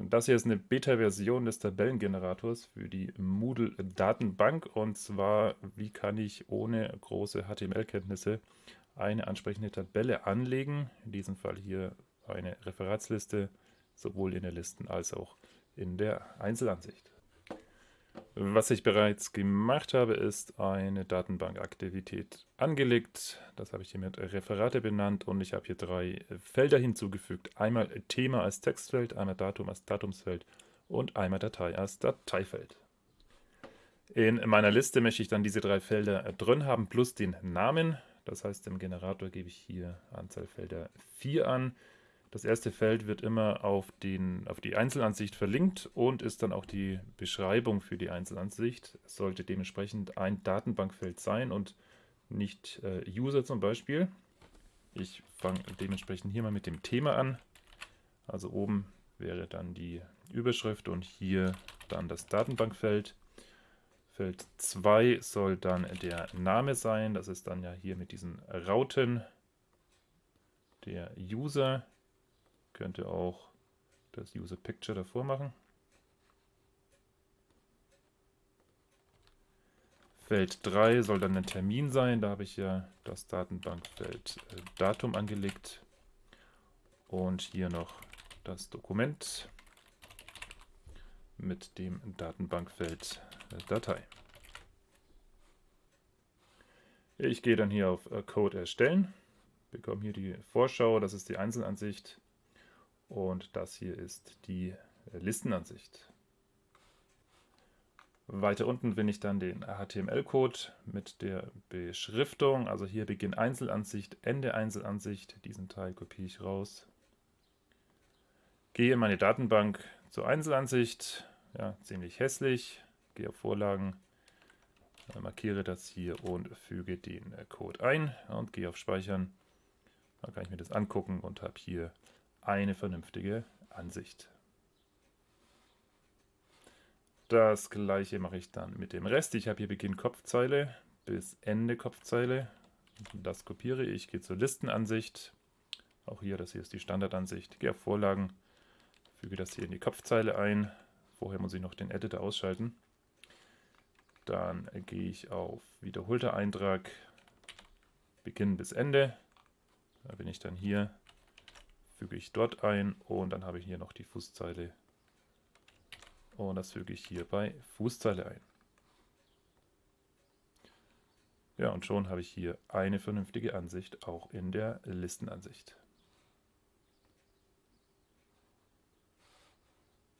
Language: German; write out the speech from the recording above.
Das hier ist eine Beta-Version des Tabellengenerators für die Moodle-Datenbank. Und zwar, wie kann ich ohne große HTML-Kenntnisse eine ansprechende Tabelle anlegen. In diesem Fall hier eine Referatsliste, sowohl in der Listen- als auch in der Einzelansicht. Was ich bereits gemacht habe, ist eine Datenbankaktivität angelegt. Das habe ich hier mit Referate benannt und ich habe hier drei Felder hinzugefügt. Einmal Thema als Textfeld, einmal Datum als Datumsfeld und einmal Datei als Dateifeld. In meiner Liste möchte ich dann diese drei Felder drin haben, plus den Namen. Das heißt, im Generator gebe ich hier Anzahl Felder 4 an. Das erste Feld wird immer auf, den, auf die Einzelansicht verlinkt und ist dann auch die Beschreibung für die Einzelansicht. Es sollte dementsprechend ein Datenbankfeld sein und nicht äh, User zum Beispiel. Ich fange dementsprechend hier mal mit dem Thema an. Also oben wäre dann die Überschrift und hier dann das Datenbankfeld. Feld 2 soll dann der Name sein. Das ist dann ja hier mit diesen Rauten der User könnte auch das User Picture davor machen. Feld 3 soll dann ein Termin sein. Da habe ich ja das Datenbankfeld äh, Datum angelegt. Und hier noch das Dokument mit dem Datenbankfeld äh, Datei. Ich gehe dann hier auf äh, Code erstellen, bekomme hier die Vorschau, das ist die Einzelansicht und das hier ist die Listenansicht. Weiter unten finde ich dann den HTML-Code mit der Beschriftung. Also hier Beginn Einzelansicht, Ende Einzelansicht. Diesen Teil kopiere ich raus. Gehe in meine Datenbank zur Einzelansicht. Ja, ziemlich hässlich. Gehe auf Vorlagen, markiere das hier und füge den Code ein und gehe auf Speichern. Dann kann ich mir das angucken und habe hier eine vernünftige Ansicht. Das gleiche mache ich dann mit dem Rest. Ich habe hier Beginn Kopfzeile bis Ende Kopfzeile. Das kopiere ich, gehe zur Listenansicht. Auch hier, das hier ist die Standardansicht. Gehe auf Vorlagen, füge das hier in die Kopfzeile ein. Vorher muss ich noch den Editor ausschalten. Dann gehe ich auf wiederholter Eintrag, Beginn bis Ende. Da bin ich dann hier füge ich dort ein und dann habe ich hier noch die Fußzeile und das füge ich hier bei Fußzeile ein. Ja, und schon habe ich hier eine vernünftige Ansicht auch in der Listenansicht.